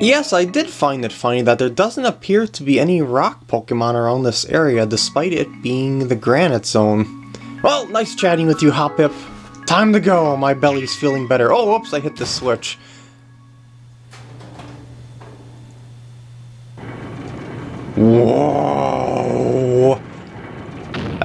Yes, I did find it funny that there doesn't appear to be any rock Pokemon around this area, despite it being the Granite Zone. Well, nice chatting with you, Hoppip. Time to go, my belly's feeling better. Oh, whoops, I hit the switch. Whoa!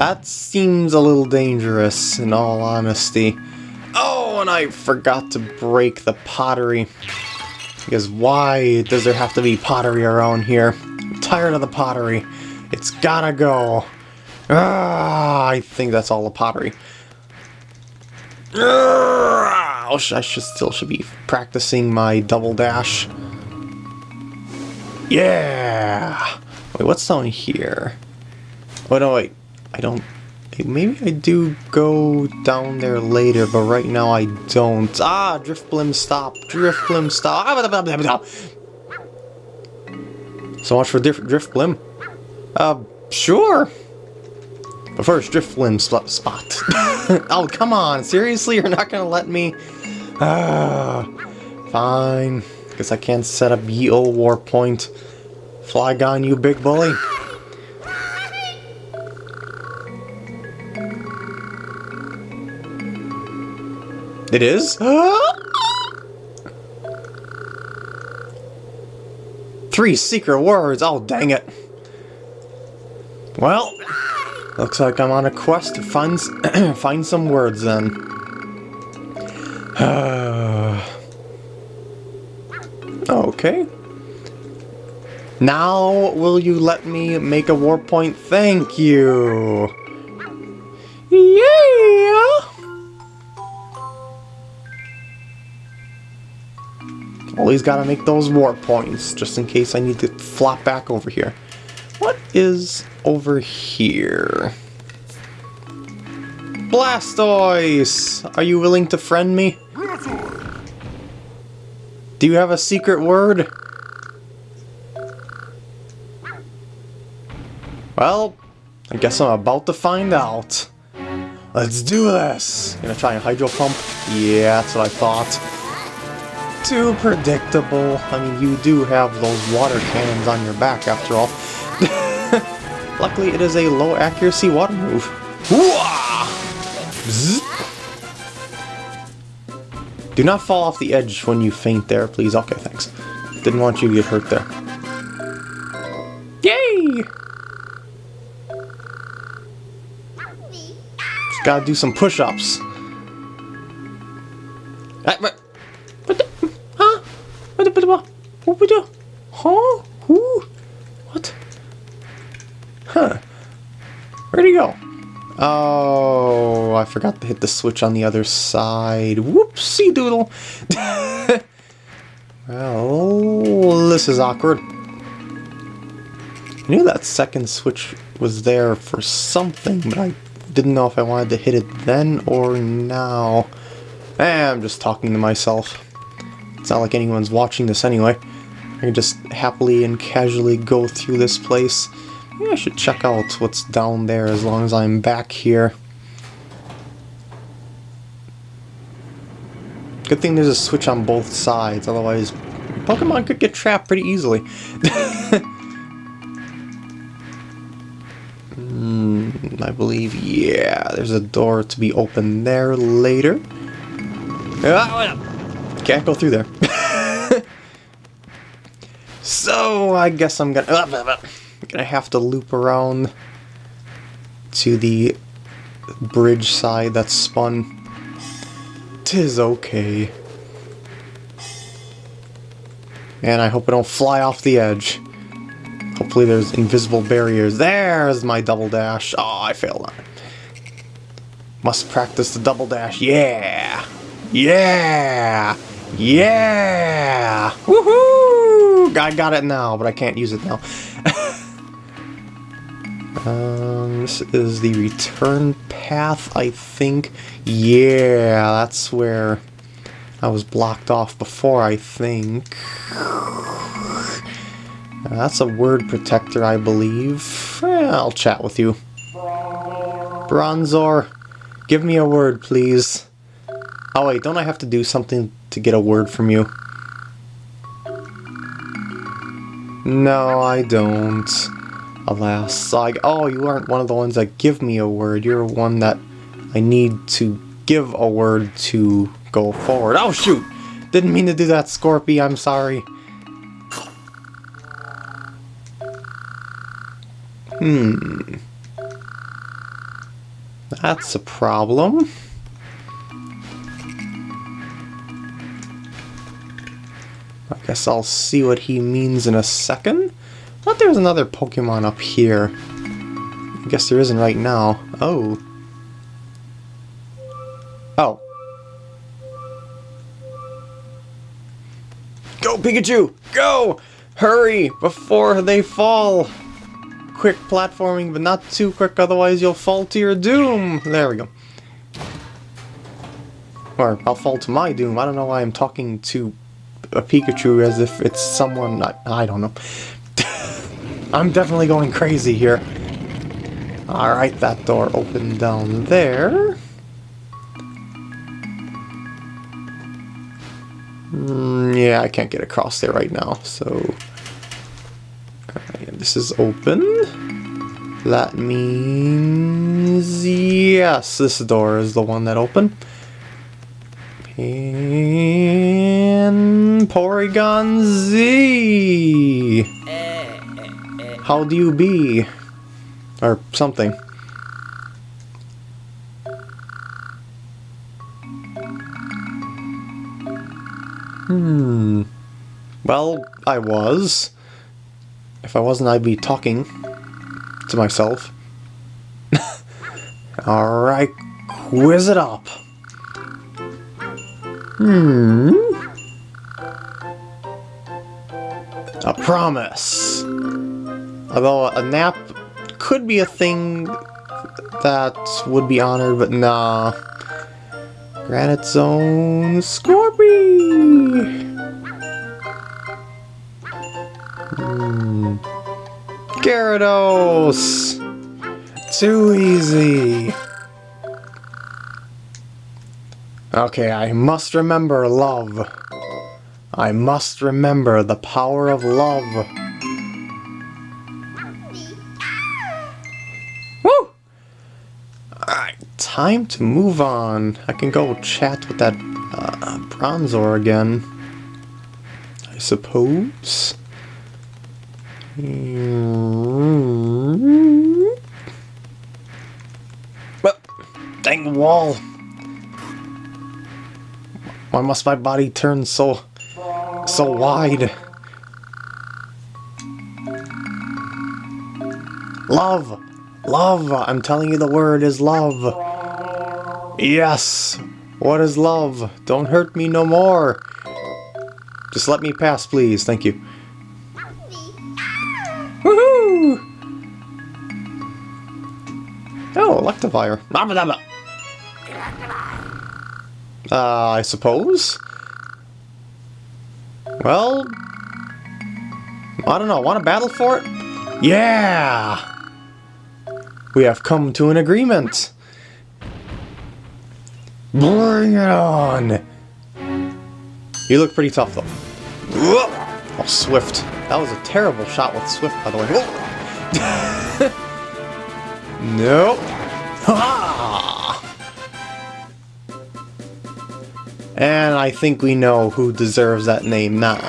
That seems a little dangerous, in all honesty. Oh, and I forgot to break the pottery. Because why does there have to be pottery around here? I'm tired of the pottery. It's gotta go. Ah, I think that's all the pottery. Ah, I should still should be practicing my double dash. Yeah! Wait, what's down here? Oh no, wait. I don't Maybe I do go down there later, but right now I don't. Ah, Drifblim stop. Drifblim stop. Ah, so much for Drifblim. Uh, sure. But first, Drifblim spot. oh, come on. Seriously? You're not gonna let me? Ah, fine. Guess I can't set up ye old warp point. Flygon, you big bully. It is? Three secret words, oh dang it. Well, looks like I'm on a quest to find, find some words then. okay. Now, will you let me make a warp point? Thank you! Always gotta make those warp points, just in case I need to flop back over here. What is over here? Blastoise! Are you willing to friend me? Do you have a secret word? Well, I guess I'm about to find out. Let's do this! Gonna try and hydro pump? Yeah, that's what I thought too predictable. I mean, you do have those water cannons on your back, after all. Luckily, it is a low accuracy water move. Do not fall off the edge when you faint there, please. Okay, thanks. Didn't want you to get hurt there. Yay! Just gotta do some push-ups. Ah, What we do? Huh? Who? What? Huh. Where'd he go? Oh, I forgot to hit the switch on the other side. Whoopsie doodle. well, this is awkward. I knew that second switch was there for something, but I didn't know if I wanted to hit it then or now. Eh, I'm just talking to myself. It's not like anyone's watching this anyway. I can just happily and casually go through this place. Maybe I should check out what's down there as long as I'm back here. Good thing there's a switch on both sides, otherwise Pokemon could get trapped pretty easily. mm, I believe, yeah, there's a door to be opened there later. Ah, can't go through there. so, I guess I'm gonna, uh, gonna have to loop around to the bridge side that's spun. Tis okay. And I hope I don't fly off the edge. Hopefully there's invisible barriers. There's my double dash. Oh, I failed on it. Must practice the double dash. Yeah! Yeah! Yeah! Woohoo! I got it now, but I can't use it now. um, this is the return path, I think. Yeah, that's where I was blocked off before, I think. that's a word protector, I believe. Eh, I'll chat with you. Bronzor, give me a word, please. Oh wait, don't I have to do something to get a word from you? No, I don't. Alas, like, oh, you aren't one of the ones that give me a word. You're one that I need to give a word to go forward. Oh, shoot! Didn't mean to do that, Scorpy. I'm sorry. Hmm. That's a problem. Guess I'll see what he means in a second. Thought there was another Pokemon up here. I guess there isn't right now. Oh. Oh. Go, Pikachu! Go! Hurry! Before they fall! Quick platforming, but not too quick, otherwise you'll fall to your doom! There we go. Or, I'll fall to my doom. I don't know why I'm talking to a Pikachu as if it's someone... I, I don't know. I'm definitely going crazy here. Alright, that door opened down there. Mm, yeah, I can't get across there right now, so... this is open. That means... Yes, this door is the one that opened. And... Porygon Z! How do you be? Or something. Hmm. Well, I was. If I wasn't, I'd be talking to myself. Alright, quiz it up. Hmm. A promise. Although a nap could be a thing that would be honored, but nah. Granite Zone Scorpy! Hmm. Gyarados! Too easy! Okay, I must remember love. I must remember the power of love. Woo! Alright, time to move on. I can go chat with that uh, Bronzor again. I suppose. Well, dang wall. Why must my body turn so, so wide? Love! Love! I'm telling you the word is love. Yes! What is love? Don't hurt me no more. Just let me pass, please. Thank you. Woohoo! Oh, Electivire. Uh, I suppose? Well... I don't know, want to battle for it? Yeah! We have come to an agreement! Bring it on! You look pretty tough, though. Oh, Swift. That was a terrible shot with Swift, by the way. nope. Ha! Ah. And I think we know who deserves that name now.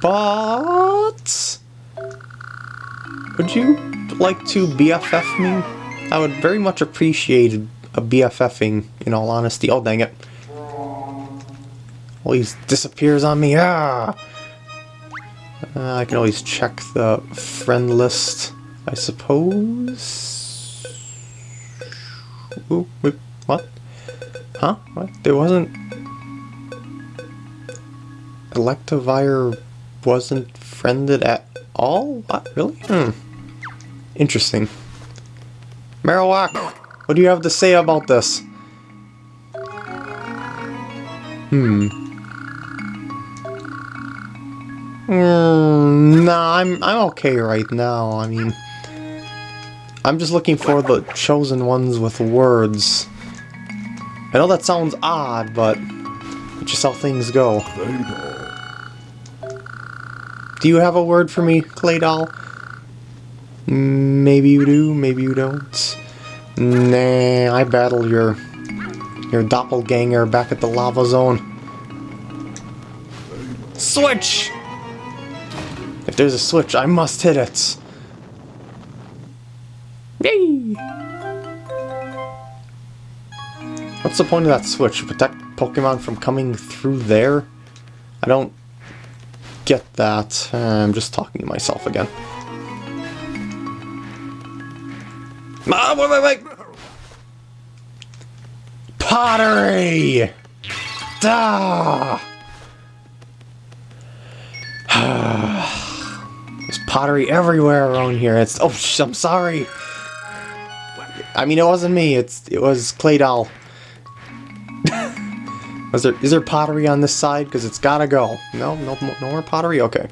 but... Would you like to BFF me? I would very much appreciate a BFFing, in all honesty. Oh, dang it. Always disappears on me. Ah! Uh, I can always check the friend list, I suppose. Wait, what? Huh? What? There wasn't... Electivire wasn't friended at all? What? Really? Hmm. Interesting. Marowak, what do you have to say about this? Hmm. Mm, nah, I'm I'm okay right now. I mean, I'm just looking for the chosen ones with words. I know that sounds odd, but That's just how things go. Do you have a word for me, Claydol? Maybe you do, maybe you don't. Nah, I battled your your doppelganger back at the lava zone. Switch! If there's a switch, I must hit it. Yay! What's the point of that switch? Protect Pokemon from coming through there? I don't get that. I'm just talking to myself again. Ah, wait, wait, wait! Pottery! Da! There's pottery everywhere around here. It's oh, I'm sorry. I mean, it wasn't me. It's it was Claydol. is there is there pottery on this side? Because it's gotta go. No, no, no more pottery. Okay,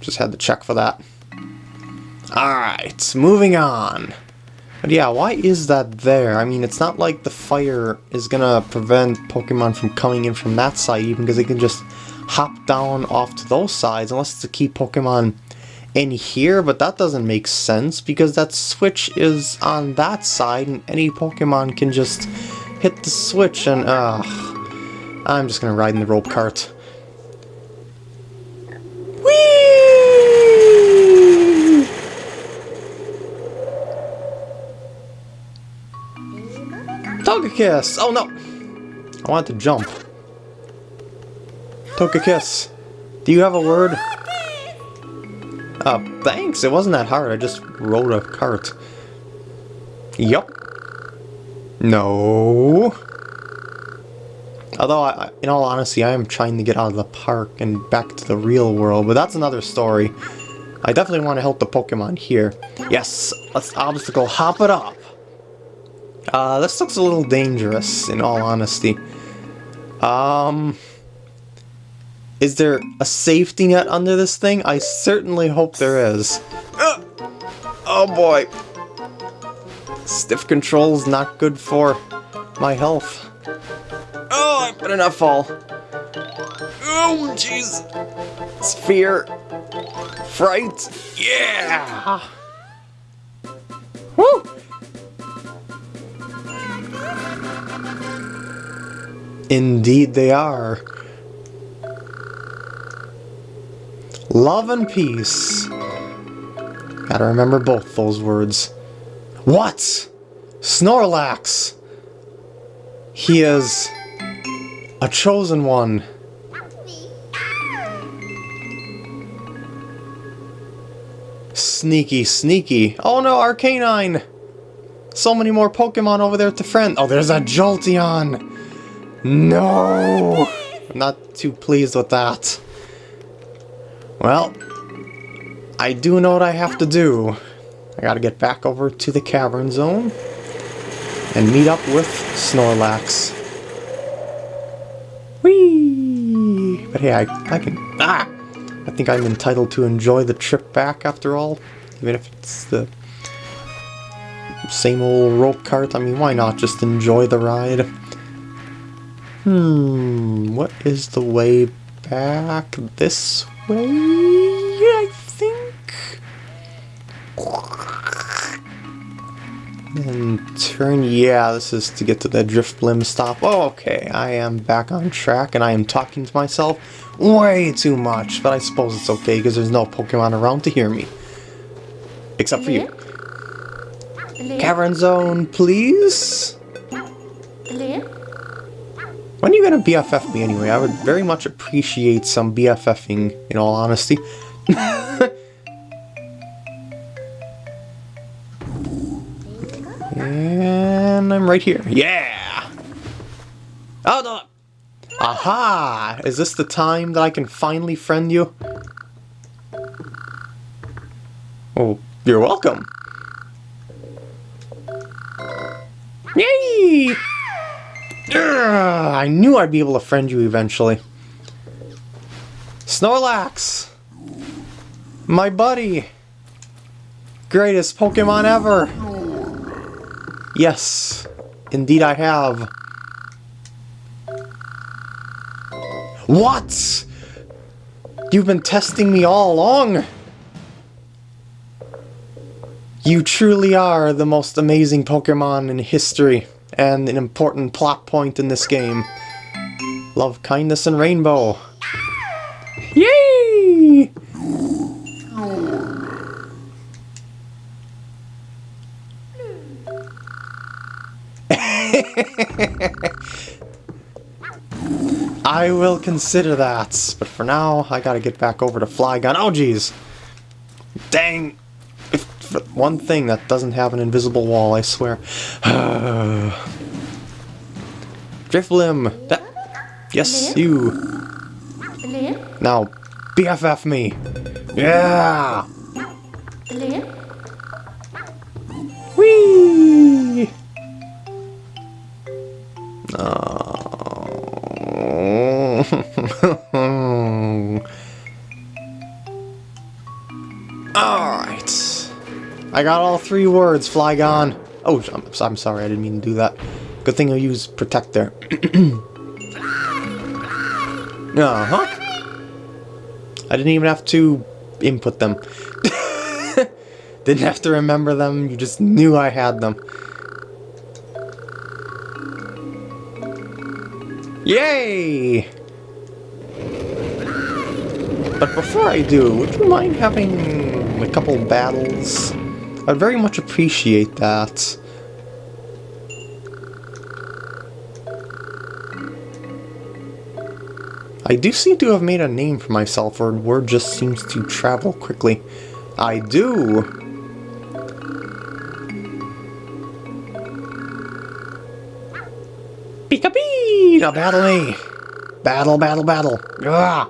just had to check for that. All right, moving on. But yeah, why is that there? I mean, it's not like the fire is gonna prevent Pokemon from coming in from that side, even because they can just hop down off to those sides, unless it's to keep Pokemon in here, but that doesn't make sense, because that switch is on that side, and any Pokemon can just hit the switch, and, uh, I'm just gonna ride in the rope cart. Togekiss! Oh no! I want to jump. Togekiss, do you have a word? Uh, thanks, it wasn't that hard, I just rode a cart. Yup. No. Although, I, in all honesty, I am trying to get out of the park and back to the real world, but that's another story. I definitely want to help the Pokemon here. Yes, let's obstacle hop it up. Uh, this looks a little dangerous, in all honesty. Um... Is there a safety net under this thing? I certainly hope there is. Uh, oh boy. Stiff control is not good for my health. Oh, I'm better not fall. Oh, jeez. It's fear. Fright. Yeah! Woo! Indeed they are. Love and peace. Gotta remember both those words. What? Snorlax! He is a chosen one. Sneaky, sneaky. Oh no, Arcanine! So many more Pokemon over there to friend. Oh, there's a Jolteon! No! I'm not too pleased with that. Well, I do know what I have to do. I gotta get back over to the cavern zone and meet up with Snorlax. Whee! But hey, I, I can... Ah! I think I'm entitled to enjoy the trip back after all, even if it's the same old rope cart. I mean, why not just enjoy the ride? Hmm, what is the way back? This way, I think? And turn, yeah, this is to get to the Drifblim stop. Oh, okay, I am back on track and I am talking to myself way too much, but I suppose it's okay because there's no Pokemon around to hear me. Except for you. Cavern Zone, please? When are you gonna BFF me anyway? I would very much appreciate some BFFing, in all honesty. and I'm right here. Yeah! Oh, no! Aha! Is this the time that I can finally friend you? Oh, you're welcome. Yay! I knew I'd be able to friend you eventually. Snorlax! My buddy! Greatest Pokemon ever! Yes, indeed I have. What? You've been testing me all along! You truly are the most amazing Pokemon in history, and an important plot point in this game. Love, kindness, and rainbow. Yay! I will consider that, but for now, I gotta get back over to Flygon. Oh, jeez! Dang! One thing that doesn't have an invisible wall, I swear. Drifblim! That... Yes, you! Now, BFF me! Yeah! Whee! Alright. Ah. I got all three words, Flygon. Oh, I'm, I'm sorry, I didn't mean to do that. Good thing I used Protect there. uh-huh. I didn't even have to input them. didn't have to remember them, you just knew I had them. Yay! But before I do, would you mind having a couple battles? I'd very much appreciate that. I do seem to have made a name for myself, or word just seems to travel quickly. I do! Pika-pee! Now battle me! Battle, battle, battle! Ah!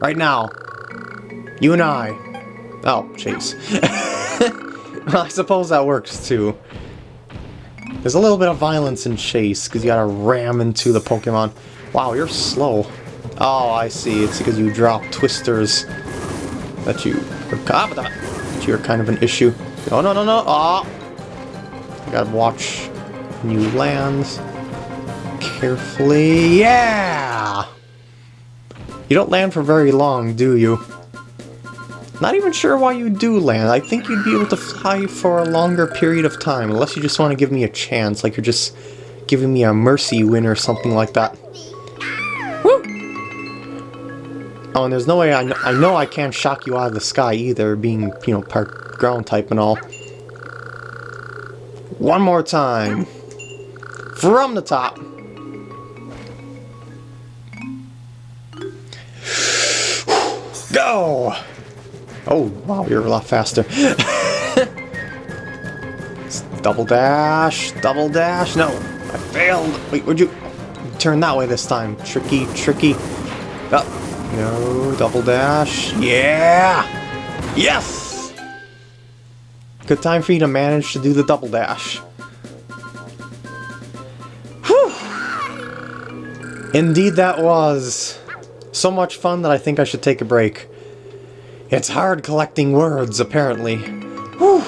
Right now. You and I. Oh, chase. well, I suppose that works too. There's a little bit of violence in chase, because you gotta ram into the Pokemon. Wow, you're slow. Oh, I see. It's because you drop twisters that you that. You're kind of an issue. No, no, no, no. Ah! Oh. You gotta watch new lands carefully. Yeah! You don't land for very long, do you? Not even sure why you do land. I think you'd be able to fly for a longer period of time, unless you just want to give me a chance, like you're just giving me a mercy win or something like that. Woo! Oh, and there's no way I, kn I know I can't shock you out of the sky either, being, you know, part ground type and all. One more time. From the top. Go! Oh, wow, you're a lot faster. double dash, double dash. No, I failed. Wait, would you turn that way this time? Tricky, tricky. Oh, no, double dash. Yeah! Yes! Good time for you to manage to do the double dash. Indeed that was. So much fun that I think I should take a break. It's hard collecting words, apparently. Whew.